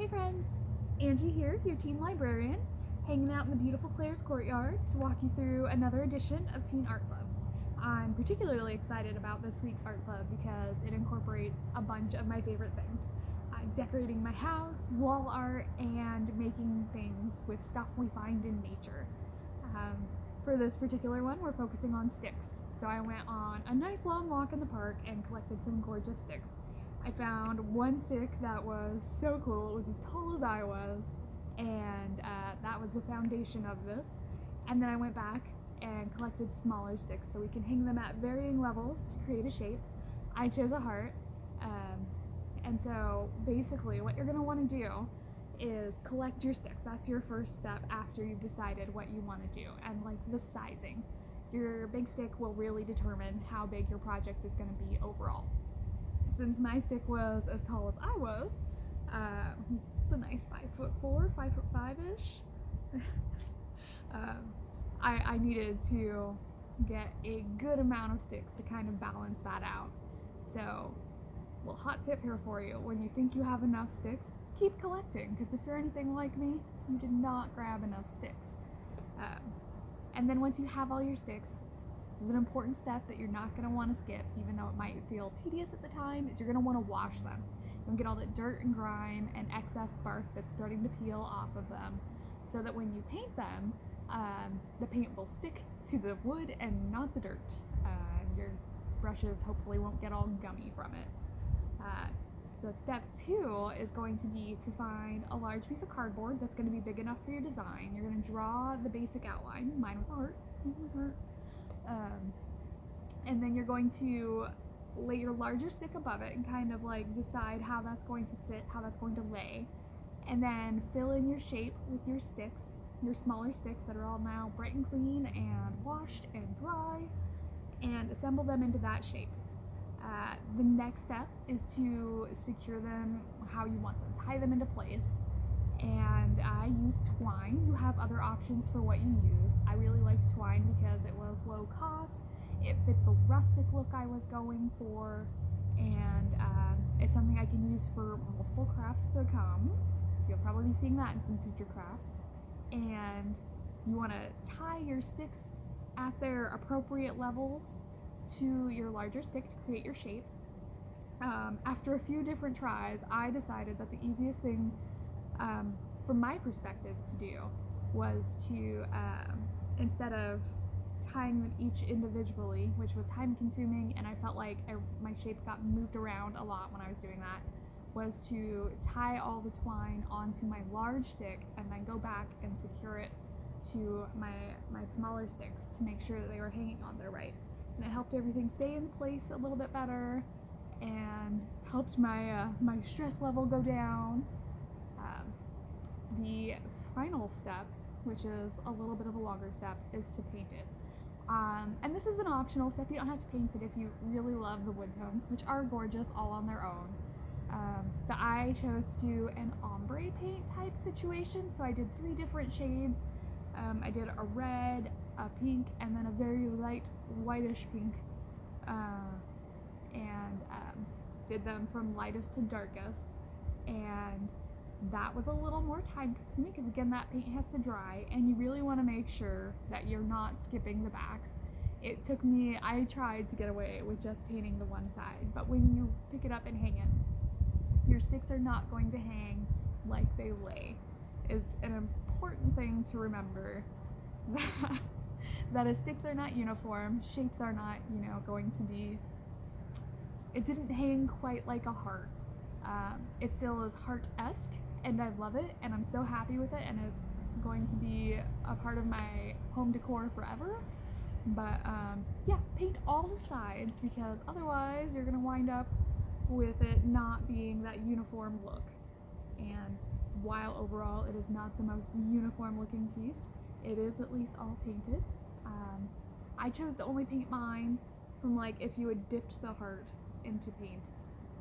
Hey friends, Angie here, your teen librarian, hanging out in the beautiful Claire's courtyard to walk you through another edition of Teen Art Club. I'm particularly excited about this week's art club because it incorporates a bunch of my favorite things. I'm decorating my house, wall art, and making things with stuff we find in nature. Um, for this particular one, we're focusing on sticks. So I went on a nice long walk in the park and collected some gorgeous sticks. I found one stick that was so cool. It was as tall as I was, and uh, that was the foundation of this. And then I went back and collected smaller sticks so we can hang them at varying levels to create a shape. I chose a heart. Um, and so basically what you're gonna wanna do is collect your sticks. That's your first step after you've decided what you wanna do and like the sizing. Your big stick will really determine how big your project is gonna be overall. Since my stick was as tall as I was, uh, it's a nice five foot four, five foot five-ish. um, I, I needed to get a good amount of sticks to kind of balance that out. So, well, hot tip here for you. When you think you have enough sticks, keep collecting, because if you're anything like me, you did not grab enough sticks. Um, and then once you have all your sticks, this is an important step that you're not going to want to skip, even though it might feel tedious at the time, is you're going to want to wash them. You'll get all that dirt and grime and excess bark that's starting to peel off of them, so that when you paint them, um, the paint will stick to the wood and not the dirt. Uh, your brushes hopefully won't get all gummy from it. Uh, so step two is going to be to find a large piece of cardboard that's going to be big enough for your design. You're going to draw the basic outline. Mine was art. art. Um, and then you're going to lay your larger stick above it and kind of like decide how that's going to sit, how that's going to lay. And then fill in your shape with your sticks your smaller sticks that are all now bright and clean and washed and dry and assemble them into that shape. Uh, the next step is to secure them how you want them. Tie them into place. And I use twine. You have other options for what you use. I really liked twine because it was low cost. It fit the rustic look I was going for. And uh, it's something I can use for multiple crafts to come. So you'll probably be seeing that in some future crafts and you want to tie your sticks at their appropriate levels to your larger stick to create your shape. Um, after a few different tries, I decided that the easiest thing um, from my perspective to do was to, um, instead of tying them each individually, which was time consuming and I felt like I, my shape got moved around a lot when I was doing that, was to tie all the twine onto my large stick and then go back and secure it to my, my smaller sticks to make sure that they were hanging on there right. And it helped everything stay in place a little bit better and helped my, uh, my stress level go down. Um, the final step, which is a little bit of a longer step, is to paint it. Um, and this is an optional step, you don't have to paint it if you really love the wood tones, which are gorgeous all on their own. Um, but I chose to do an ombre paint type situation, so I did three different shades. Um, I did a red, a pink, and then a very light whitish pink, uh, and um, did them from lightest to darkest. And that was a little more time consuming because again that paint has to dry and you really want to make sure that you're not skipping the backs. It took me, I tried to get away with just painting the one side, but when you pick it up and hang it, your sticks are not going to hang like they lay is an important thing to remember that that sticks are not uniform shapes are not you know going to be it didn't hang quite like a heart um, it still is heart-esque and I love it and I'm so happy with it and it's going to be a part of my home decor forever but um, yeah paint all the sides because otherwise you're gonna wind up with it not being that uniform look. And while overall it is not the most uniform looking piece, it is at least all painted. Um, I chose to only paint mine from like if you had dipped the heart into paint.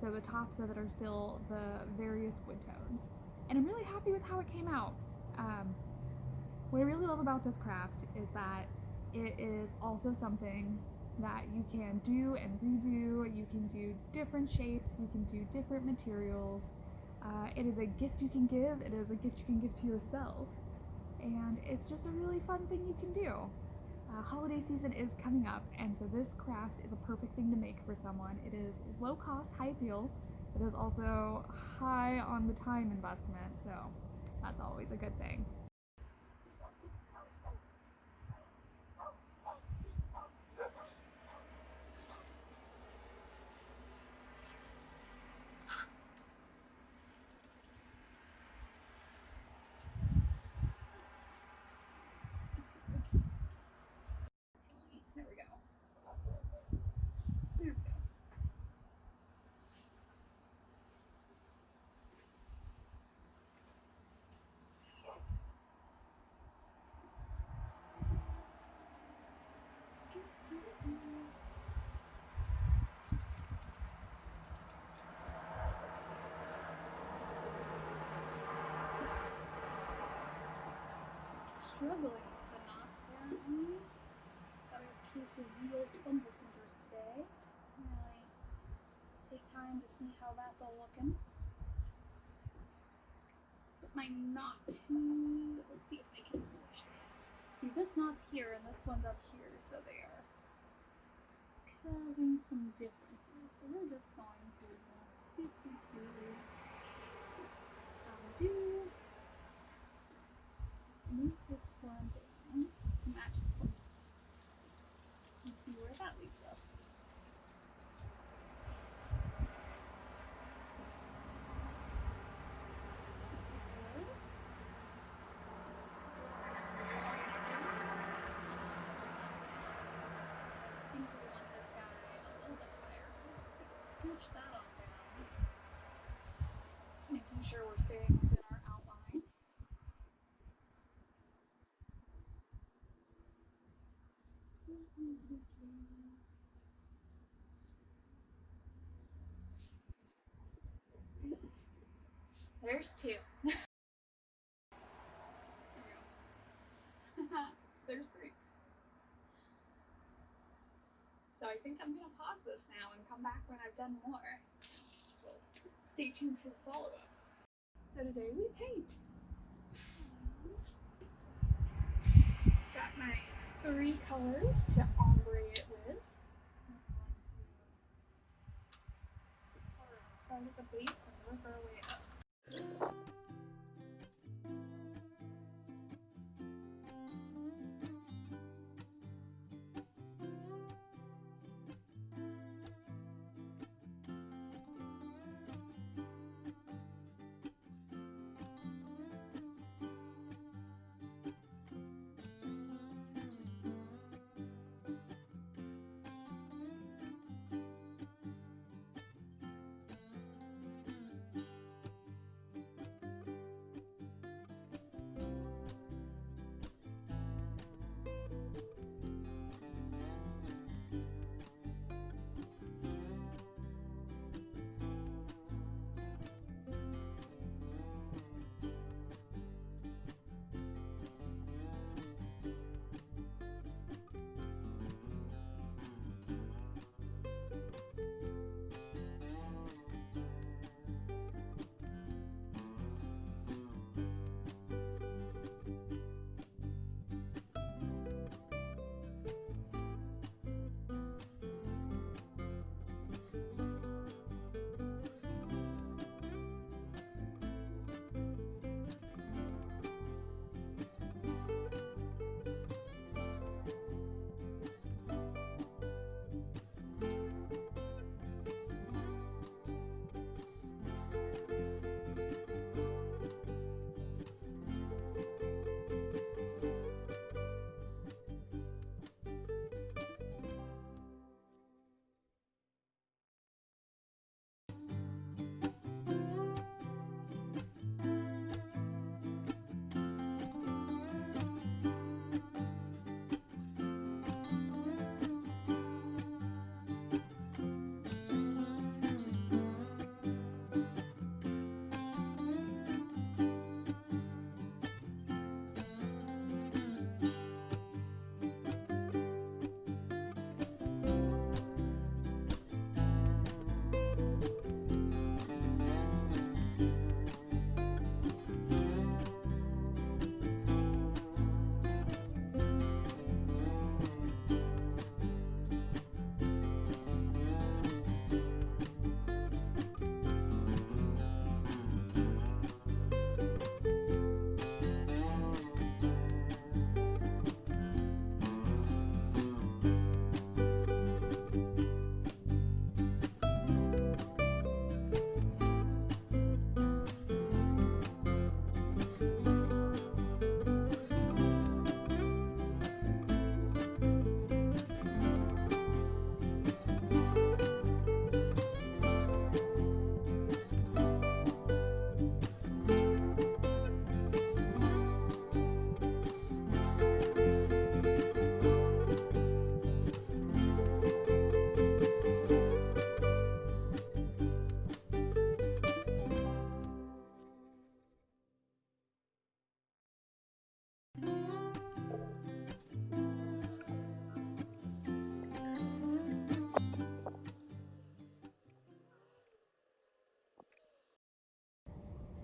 So the tops of it are still the various wood tones. And I'm really happy with how it came out. Um, what I really love about this craft is that it is also something that you can do and redo. You can do different shapes, you can do different materials. Uh, it is a gift you can give, it is a gift you can give to yourself, and it's just a really fun thing you can do. Uh, holiday season is coming up, and so this craft is a perfect thing to make for someone. It is low cost, high appeal. It is also high on the time investment, so that's always a good thing. There we go. There we go. Struggling with the knots apparently. Got a case of the old fumble fingers today. Really take time to see how that's all looking. Put my knot to let's see if I can switch this. See this knot's here and this one's up here, so they are causing some differences. So we're just going to do do do um, do move this one down to match this one and see where that leaves us. I think we want this guy a little bit higher, so we're scooch that. Making sure we're staying within our outline. There's two. There's three. So I think I'm gonna pause this now and come back when I've done more. Stay tuned for the follow up. So today we paint. Got my three colors to ombre it with. Going to start at the base and work our way up. Thank you.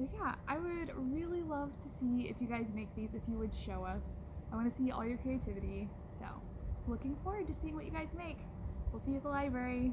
So yeah, I would really love to see if you guys make these, if you would show us. I want to see all your creativity. So looking forward to seeing what you guys make. We'll see you at the library.